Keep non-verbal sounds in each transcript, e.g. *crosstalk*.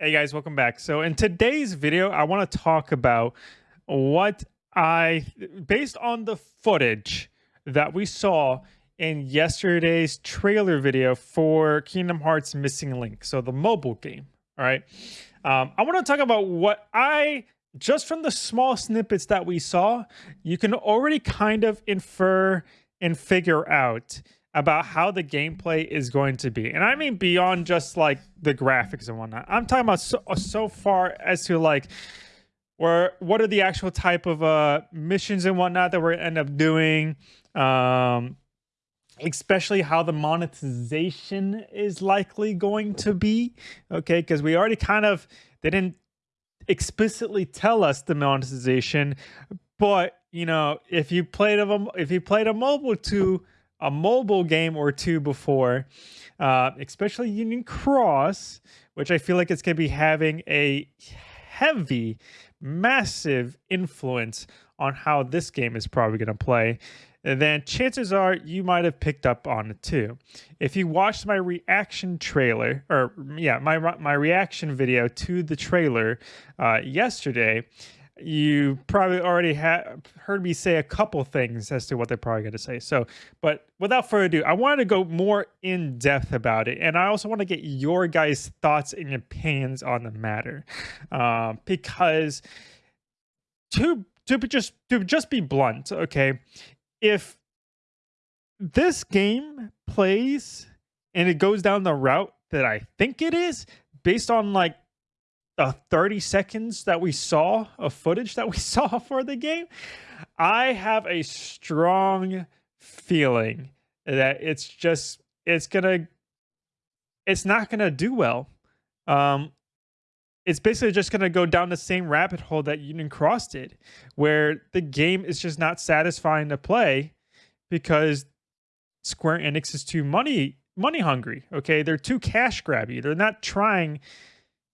Hey guys, welcome back. So in today's video, I want to talk about what I, based on the footage that we saw in yesterday's trailer video for Kingdom Hearts Missing Link, so the mobile game, all right? Um, I want to talk about what I, just from the small snippets that we saw, you can already kind of infer and figure out about how the gameplay is going to be. And I mean beyond just like the graphics and whatnot. I'm talking about so, so far as to like where what are the actual type of uh missions and whatnot that we're end up doing. Um especially how the monetization is likely going to be. Okay, because we already kind of they didn't explicitly tell us the monetization, but you know, if you played a if you played a mobile 2 a mobile game or two before, uh, especially Union Cross, which I feel like it's going to be having a heavy, massive influence on how this game is probably going to play, then chances are you might have picked up on it too. If you watched my reaction trailer, or yeah, my my reaction video to the trailer uh, yesterday, you probably already have heard me say a couple things as to what they're probably going to say. So, but without further ado, I wanted to go more in depth about it, and I also want to get your guys' thoughts and opinions on the matter, uh, because to to just to just be blunt, okay, if this game plays and it goes down the route that I think it is, based on like the 30 seconds that we saw of footage that we *laughs* saw for the game, I have a strong feeling that it's just it's gonna it's not gonna do well. Um, it's basically just gonna go down the same rabbit hole that Union Cross did, where the game is just not satisfying to play because Square Enix is too money money hungry. Okay, they're too cash grabby. They're not trying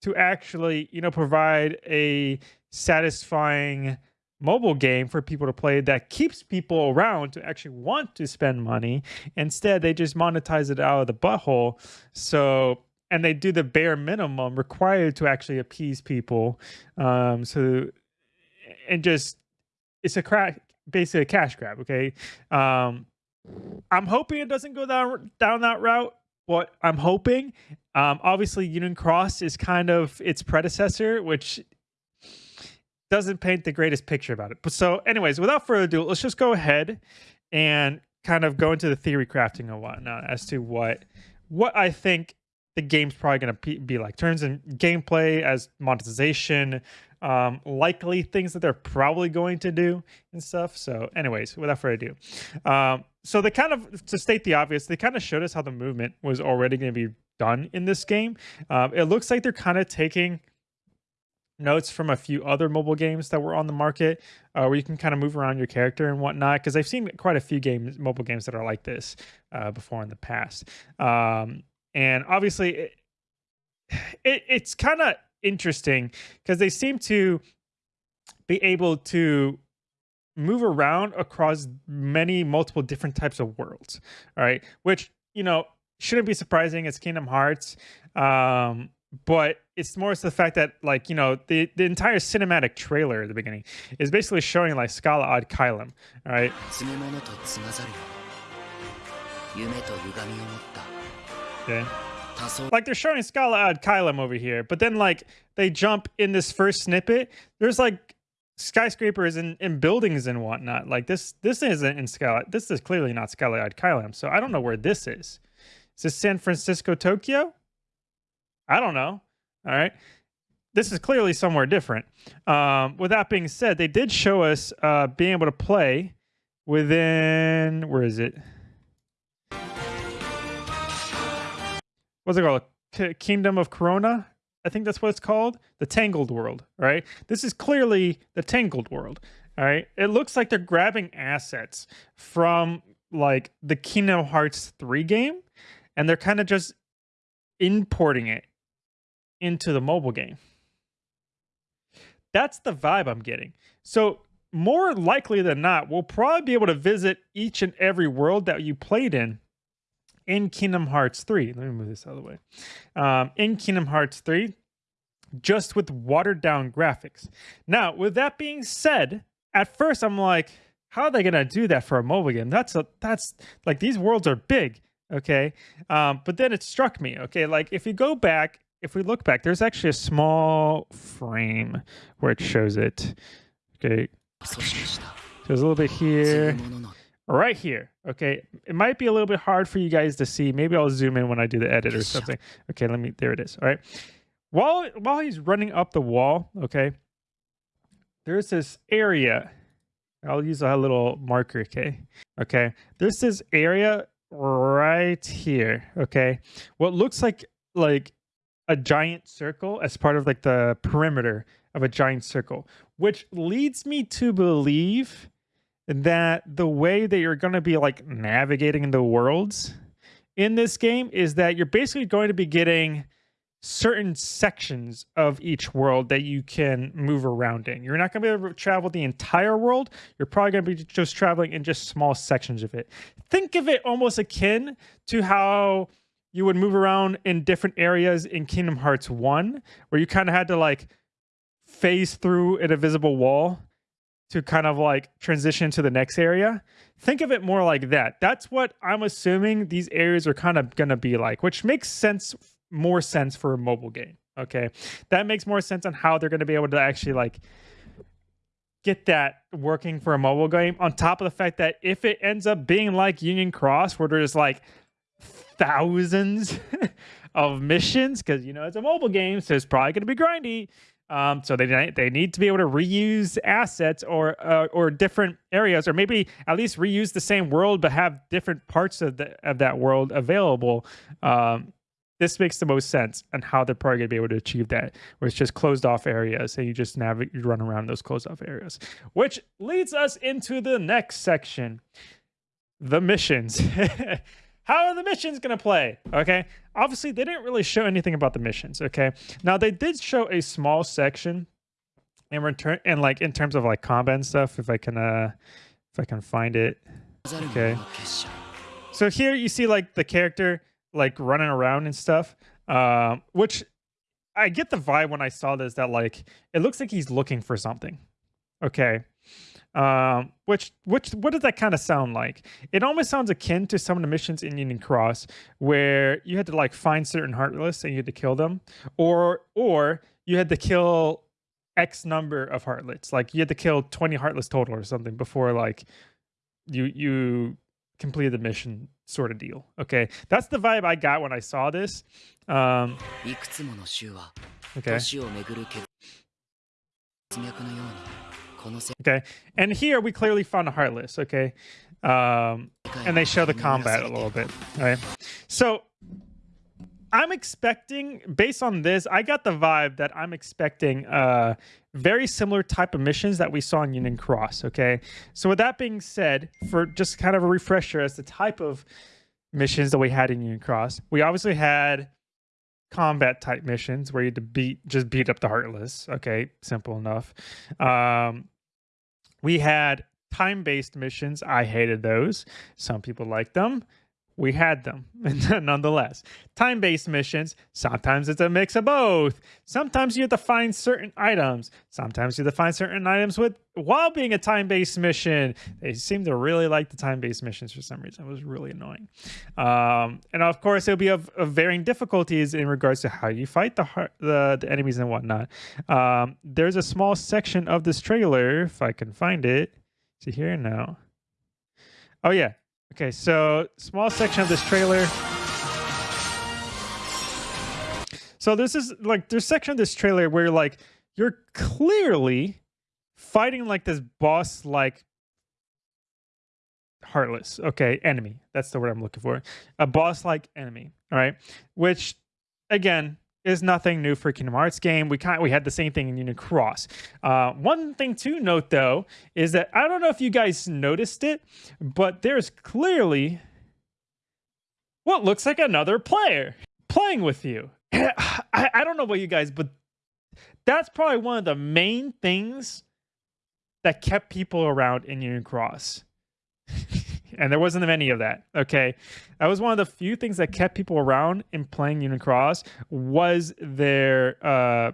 to actually, you know, provide a satisfying mobile game for people to play that keeps people around to actually want to spend money. Instead, they just monetize it out of the butthole. So, and they do the bare minimum required to actually appease people. Um, so, and just it's a crack, basically a cash grab. Okay. Um, I'm hoping it doesn't go down down that route what I'm hoping. Um, obviously, Union Cross is kind of its predecessor, which doesn't paint the greatest picture about it. But so, anyways, without further ado, let's just go ahead and kind of go into the theory crafting and whatnot as to what what I think the game's probably going to be like. Turns in gameplay as monetization, um, likely things that they're probably going to do and stuff. So, anyways, without further ado, um, so they kind of to state the obvious, they kind of showed us how the movement was already going to be done in this game. Um, it looks like they're kind of taking notes from a few other mobile games that were on the market uh, where you can kind of move around your character and whatnot because i've seen quite a few games mobile games that are like this uh, before in the past um, and obviously it, it, it's kind of interesting because they seem to be able to move around across many multiple different types of worlds all right which you know shouldn't be surprising it's kingdom hearts um but it's more the fact that like you know the the entire cinematic trailer at the beginning is basically showing like Scala ad Caelum all right okay like they're showing Scala ad Caelum over here, but then like they jump in this first snippet. There's like skyscrapers and, and buildings and whatnot. Like this this isn't in Scala. This is clearly not ad Caelum. So I don't know where this is. Is this San Francisco, Tokyo? I don't know. All right. This is clearly somewhere different. Um, with that being said, they did show us uh, being able to play within where is it? what's it called? K- Kingdom of Corona. I think that's what it's called. The Tangled World, right? This is clearly the Tangled World, all right? It looks like they're grabbing assets from like the Kingdom Hearts 3 game and they're kind of just importing it into the mobile game. That's the vibe I'm getting. So, more likely than not, we'll probably be able to visit each and every world that you played in in Kingdom Hearts 3. Let me move this out of the way. Um, in Kingdom Hearts 3, just with watered down graphics. Now, with that being said, at first I'm like, how are they gonna do that for a mobile game? That's a that's like these worlds are big, okay. Um, but then it struck me, okay, like if you go back, if we look back, there's actually a small frame where it shows it. Okay, there's a little bit here, right here. Okay, it might be a little bit hard for you guys to see. Maybe I'll zoom in when I do the edit or something. Okay, let me. There it is. All right. While while he's running up the wall, okay, there's this area. I'll use a little marker. Okay, okay. There's this area right here. Okay, what looks like like a giant circle as part of like the perimeter of a giant circle, which leads me to believe that the way that you're going to be like navigating the worlds in this game is that you're basically going to be getting certain sections of each world that you can move around in. You're not going to be able to travel the entire world. You're probably going to be just traveling in just small sections of it. Think of it almost akin to how you would move around in different areas in Kingdom Hearts 1, where you kind of had to like phase through an invisible wall to kind of like transition to the next area. Think of it more like that. That's what I'm assuming these areas are kind of going to be like, which makes sense, more sense for a mobile game. Okay. That makes more sense on how they're going to be able to actually like get that working for a mobile game. On top of the fact that if it ends up being like Union Cross, where there's like thousands *laughs* of missions, because you know it's a mobile game, so it's probably going to be grindy. Um, so they they need to be able to reuse assets or uh, or different areas, or maybe at least reuse the same world but have different parts of the, of that world available. Um, this makes the most sense and how they're probably gonna be able to achieve that, where it's just closed off areas and you just navigate, you run around those closed off areas, which leads us into the next section, the missions. *laughs* how are the missions going to play? Okay. Obviously, they didn't really show anything about the missions. Okay. Now, they did show a small section in return, and like in terms of like combat and stuff, if I can, uh, if I can find it. Okay. So here you see like the character like running around and stuff, um, which I get the vibe when I saw this that like it looks like he's looking for something. Okay. Um, which which what does that kind of sound like? It almost sounds akin to some of the missions in Union Cross where you had to like find certain heartless and you had to kill them, or or you had to kill X number of heartless. Like you had to kill 20 heartless total or something before like you you completed the mission sort of deal. Okay. That's the vibe I got when I saw this. Um Okay. Okay, and here we clearly found a Heartless, okay? Um, and they show the combat a little bit, right? So I'm expecting, based on this, I got the vibe that I'm expecting uh, very similar type of missions that we saw in Union Cross, okay? So with that being said, for just kind of a refresher as the type of missions that we had in Union Cross, we obviously had combat type missions where you had to beat just beat up the heartless okay simple enough um we had time based missions. I hated those. Some people liked them. We had them *laughs* nonetheless. Time based missions, sometimes it's a mix of both. Sometimes you have to find certain items. Sometimes you have to find certain items with while being a time based mission. They seem to really like the time based missions for some reason. It was really annoying. Um, and of course, it'll be of, of, varying difficulties in regards to how you fight the, the, the enemies and whatnot. Um, there's a small section of this trailer, if I can find it. See here now. Oh, yeah. Okay, so small section of this trailer. So this is like there's section of this trailer where like you're clearly fighting like this boss like heartless okay enemy. That's the word i'm looking for. A boss like enemy all right? Which again is nothing new for Kingdom Hearts game. We kind of, we had the same thing in Union Cross. Uh, one thing to note though is that I don't know if you guys noticed it, but there's clearly what looks like another player playing with you. *clears throat* I, I don't know about you guys, but that's probably one of the main things that kept people around in Union Cross. And there wasn't any of that. Okay, that was one of the few things that kept people around in playing Unicross was their uh,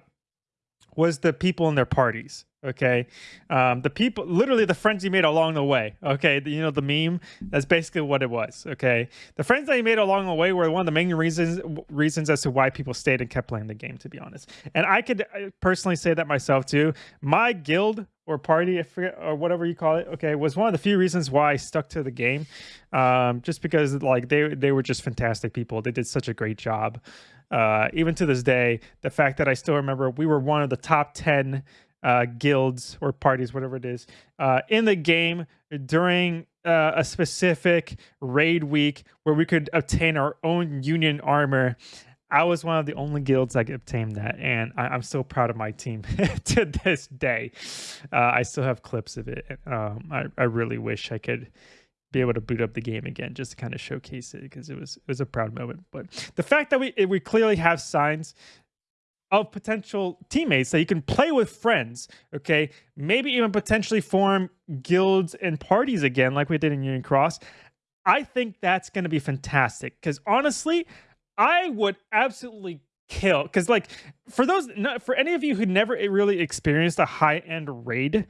was the people in their parties okay? Um, the people literally the friends you made along the way okay? You know the meme that's basically what it was okay? The friends that you made along the way were one of the main reasons reasons as to why people stayed and kept playing the game to be honest. And i could uh, personally say that myself too. My guild or party I forget, or whatever you call it okay was one of the few reasons why i stuck to the game um, just because like they they were just fantastic people they did such a great job uh, even to this day, the fact that I still remember we were one of the top 10 uh, guilds or parties, whatever it is, uh, in the game during uh, a specific raid week where we could obtain our own union armor. I was one of the only guilds that obtained that, and I, am still proud of my team *laughs* to this day. Uh, I still have clips of it. Um, I, I really wish I could be able to boot up the game again just to kind of showcase it because it was it was a proud moment. But the fact that we we clearly have signs of potential teammates that you can play with friends, okay, maybe even potentially form guilds and parties again like we did in Union Cross. I think that's going to be fantastic because honestly, I would absolutely kill because like for those for any of you who never really experienced a high end raid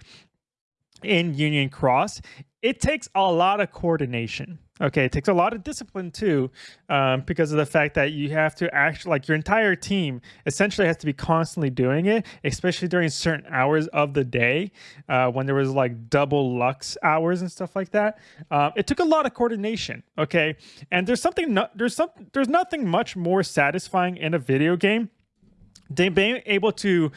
in Union Cross, it takes a lot of coordination. Okay, it takes a lot of discipline too, um, because of the fact that you have to actually, like, your entire team essentially has to be constantly doing it, especially during certain hours of the day uh, when there was like double lux hours and stuff like that. Um, it took a lot of coordination. Okay, and there's something, no, there's some, there's nothing much more satisfying in a video game than being able to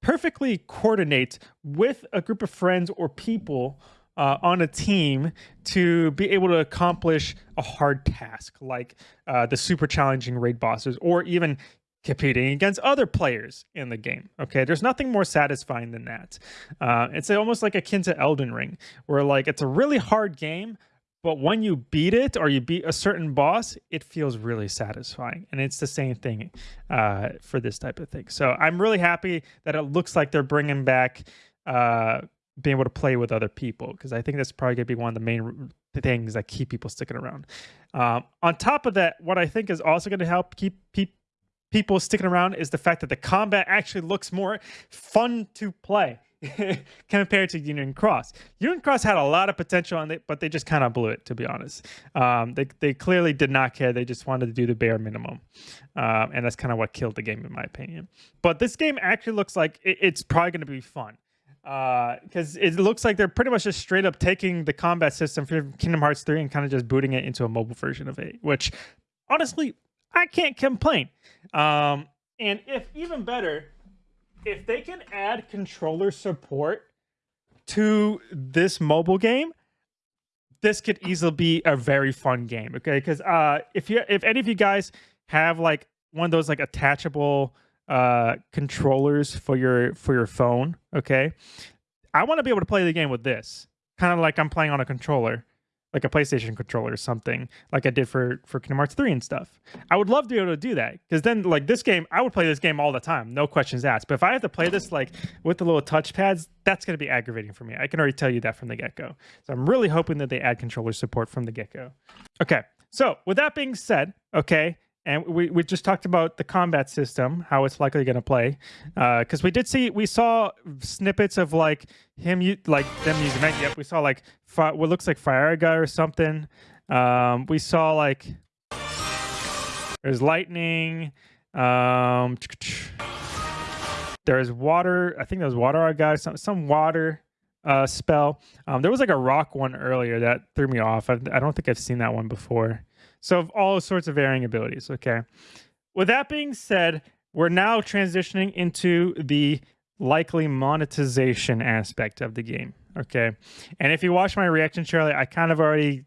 perfectly coordinate with a group of friends or people uh, on a team to be able to accomplish a hard task like uh, the super challenging raid bosses or even competing against other players in the game. Okay, there's nothing more satisfying than that. Uh, it's almost like akin to Elden Ring, where like it's a really hard game, but when you beat it or you beat a certain boss, it feels really satisfying. And it's the same thing uh, for this type of thing. So I'm really happy that it looks like they're bringing back uh, being able to play with other people because I think that's probably going to be one of the main things that keep people sticking around. Um, on top of that, what I think is also going to help keep pe- people sticking around is the fact that the combat actually looks more fun to play. *laughs* compared to Union Cross. Union Cross had a lot of potential on it, but they just kind of blew it, to be honest. Um, they, they clearly did not care. They just wanted to do the bare minimum. Um, and that's kind of what killed the game, in my opinion. But this game actually looks like it, it's probably going to be fun. Because uh, it looks like they're pretty much just straight up taking the combat system from Kingdom Hearts 3 and kind of just booting it into a mobile version of it, which honestly, I can't complain. Um, and if even better, if they can add controller support to this mobile game, this could easily be a very fun game. Okay, because uh, if you if any of you guys have like one of those like attachable uh controllers for your for your phone, okay, I want to be able to play the game with this, kind of like I'm playing on a controller like a PlayStation controller or something, like I did for for Kingdom Hearts 3 and stuff. I would love to be able to do that because then, like this game, I would play this game all the time, no questions asked. But if I have to play this like with the little touch pads, that's going to be aggravating for me. I can already tell you that from the get go. So I'm really hoping that they add controller support from the get go. Okay, so with that being said, okay, and we, we just talked about the combat system how it's likely going to play because uh, we did see we saw snippets of like him like them using it yep we saw like what looks like Firaga or something. Um, we saw like there's lightning um, there's water i think there was Waterga some, some water uh, spell. Um, there was like a rock one earlier that threw me off. I, I don't think i've seen that one before so all sorts of varying abilities. Okay. With that being said, we're now transitioning into the likely monetization aspect of the game. Okay. And if you watch my reaction, Charlie, I kind of already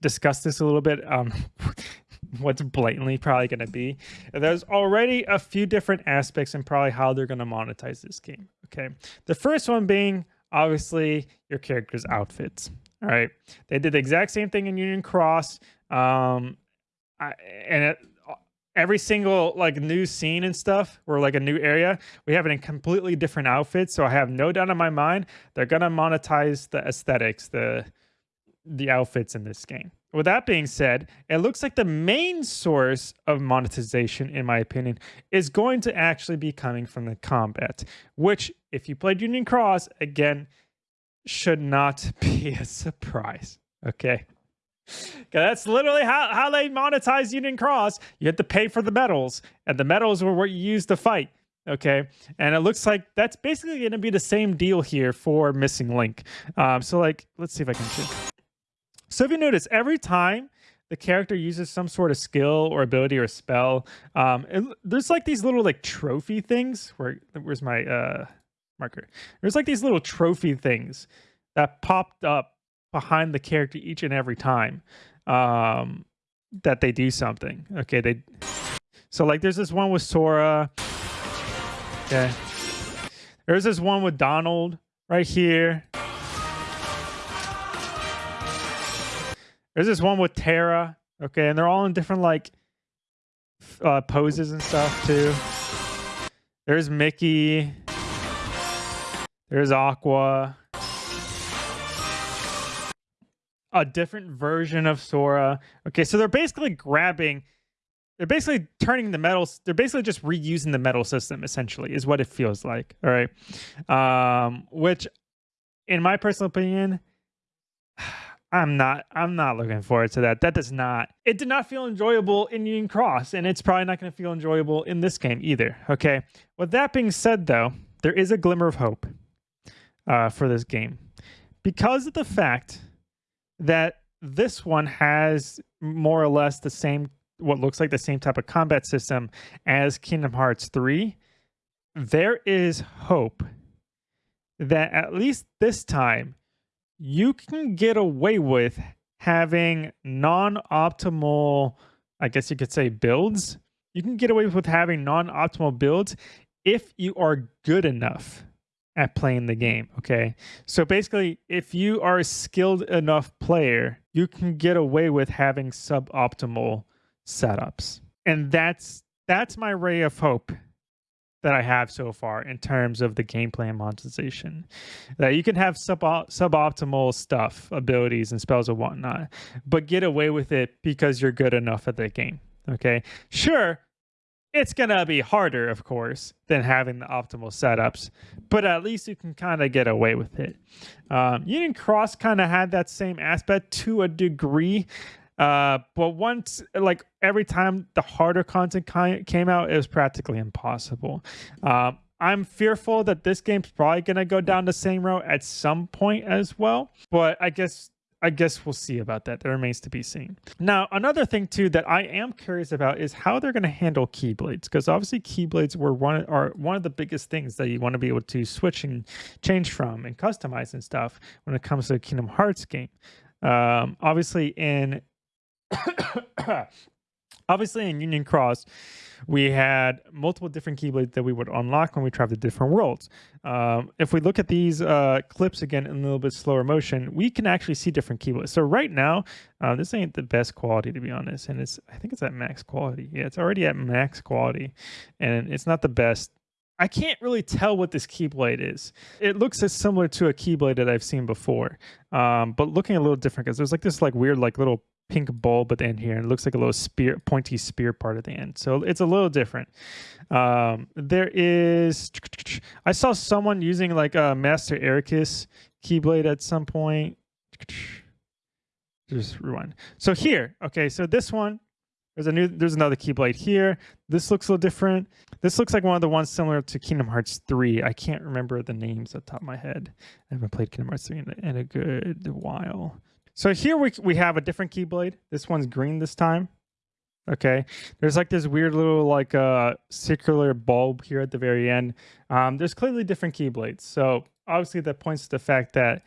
discussed this a little bit. Um, *laughs* what's blatantly probably going to be. There's already a few different aspects and probably how they're going to monetize this game. Okay. The first one being obviously your character's outfits. All right. They did the exact same thing in Union Cross. Um, I, and it, every single like new scene and stuff or like a new area we have it in completely different outfits so i have no doubt in my mind they're gonna monetize the aesthetics the the outfits in this game. With that being said, it looks like the main source of monetization, in my opinion, is going to actually be coming from the combat, which, if you played Union Cross, again, should not *laughs* be a surprise. Okay. That's literally how, how they monetize Union Cross. You have to pay for the medals, and the medals were what you used to fight. Okay. And it looks like that's basically going to be the same deal here for Missing Link. Um, so, like, let's see if I can. So if you notice, every time the character uses some sort of skill or ability or spell, um, it, there's like these little like trophy things. Where where's my uh, marker? There's like these little trophy things that popped up behind the character each and every time um, that they do something. Okay, they. So like, there's this one with Sora. Okay. There's this one with Donald right here. There's this one with Terra. Okay, and they're all in different like uh, poses and stuff too. There's Mickey. There's Aqua. A different version of Sora. Okay, so they're basically grabbing. They're basically turning the medals. They're basically just reusing the medal system. Essentially, is what it feels like. All right, um, which, in my personal opinion. *sighs* I'm not I'm not looking forward to that. That does not it did not feel enjoyable in Union Cross, and it's probably not going to feel enjoyable in this game either. Okay. With that being said, though, there is a glimmer of hope uh, for this game because of the fact that this one has more or less the same what looks like the same type of combat system as Kingdom Hearts 3. There is hope that at least this time you can get away with having non-optimal i guess you could say builds you can get away with having non-optimal builds if you are good enough at playing the game okay so basically if you are a skilled enough player you can get away with having suboptimal setups and that's that's my ray of hope that I have so far in terms of the gameplay and monetization. That you can have sub suboptimal stuff, abilities and spells and whatnot, but get away with it because you're good enough at the game. Okay, sure, it's gonna be harder, of course, than having the optimal setups, but at least you can kind of get away with it. Um, Union Cross kind of had that same aspect to a degree. Uh, but once, like every time the harder content came out, it was practically impossible. Um, I'm fearful that this game's probably gonna go down the same road at some point as well. But I guess I guess we'll see about that. That remains to be seen. Now, another thing too that I am curious about is how they're going to handle keyblades, because obviously keyblades were one are one of the biggest things that you want to be able to switch and change from and customize and stuff when it comes to a Kingdom Hearts game. Um, obviously, in *coughs* *coughs* Obviously, in Union Cross, we had multiple different keyblades that we would unlock when we traveled to different worlds. Um, if we look at these uh, clips again in a little bit slower motion, we can actually see different keyblades. So right now, uh, this ain't the best quality to be honest, and it's I think it's at max quality. Yeah, it's already at max quality, and it's not the best. I can't really tell what this keyblade is. It looks as similar to a keyblade that I've seen before, um, but looking a little different because there's like this like weird like little pink bulb at the end here and it looks like a little spear pointy spear part at the end. So it's a little different. Um, there is i saw someone using like a master Eraqus keyblade at some point. Just rewind. So here okay so this one there's a new there's another keyblade here. This looks a little different. This looks like one of the ones similar to kingdom hearts 3 i can't remember the names at the top of my head. I haven't played kingdom hearts 3 in in a good while so here we, we have a different Keyblade. This one's green this time. Okay. There's like this weird little like uh, circular bulb here at the very end. Um, there's clearly different Keyblades. So obviously that points to the fact that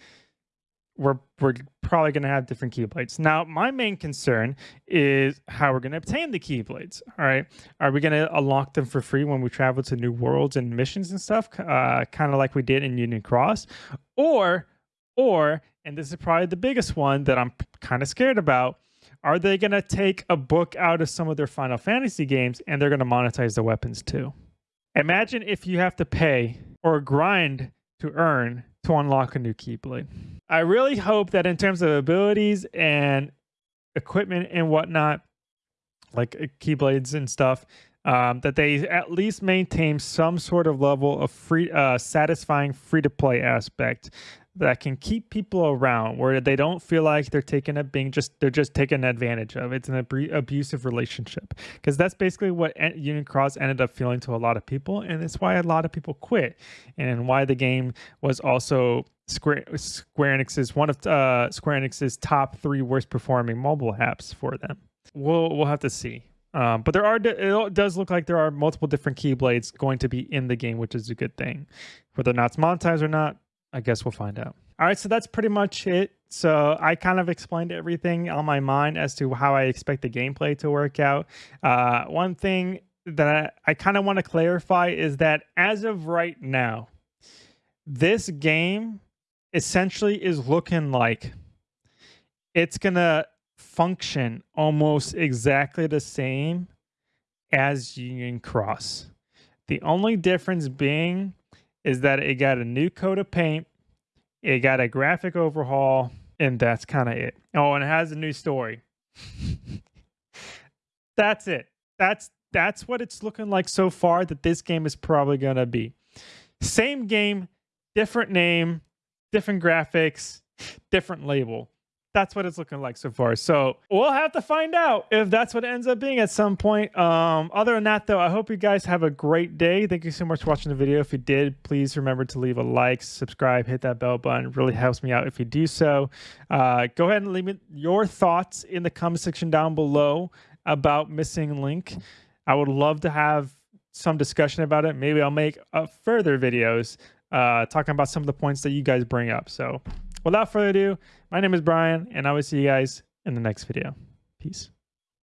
we're, we're probably going to have different Keyblades. Now, my main concern is how we're going to obtain the Keyblades. All right. Are we going to unlock them for free when we travel to new worlds and missions and stuff? Uh, kind of like we did in Union Cross. Or, or and this is probably the biggest one that I'm kind of scared about. Are they going to take a book out of some of their Final Fantasy games and they're going to monetize the weapons too? Imagine if you have to pay or grind to earn to unlock a new Keyblade. I really hope that in terms of abilities and equipment and whatnot, like uh, keyblades and stuff, um, that they at least maintain some sort of level of free, uh, satisfying free to play aspect that can keep people around where they don't feel like they're taking a being just they're just taken advantage of. It's an ab- abusive relationship. Because that's basically what union cross ended up feeling to a lot of people and it's why a lot of people quit and why the game was also square square enix's one of uh, square enix's top three worst performing mobile apps for them. We'll we'll have to see. Um, but there are it does look like there are multiple different keyblades going to be in the game which is a good thing. Whether or not it's monetized or not I guess we'll find out. All right, so that's pretty much it. So I kind of explained everything on my mind as to how I expect the gameplay to work out. Uh, one thing that I, I kind of want to clarify is that as of right now, this game essentially is looking like it's going to function almost exactly the same as Union Cross. The only difference being is that it got a new coat of paint, it got a graphic overhaul, and that's kind of it. Oh, and it has a new story. *laughs* that's it. That's that's what it's looking like so far that this game is probably going to be. Same game, different name, different graphics, different label that's what it's looking like so far. So we'll have to find out if that's what ends up being at some point. Um, other than that, though, I hope you guys have a great day. Thank you so much for watching the video. If you did, please remember to leave a like, subscribe, hit that bell button. It really helps me out if you do so. Uh, go ahead and leave me your thoughts in the comment section down below about Missing Link. I would love to have some discussion about it. Maybe I'll make uh, further videos uh, talking about some of the points that you guys bring up. So without further ado, my name is Brian, and I will see you guys in the next video. Peace.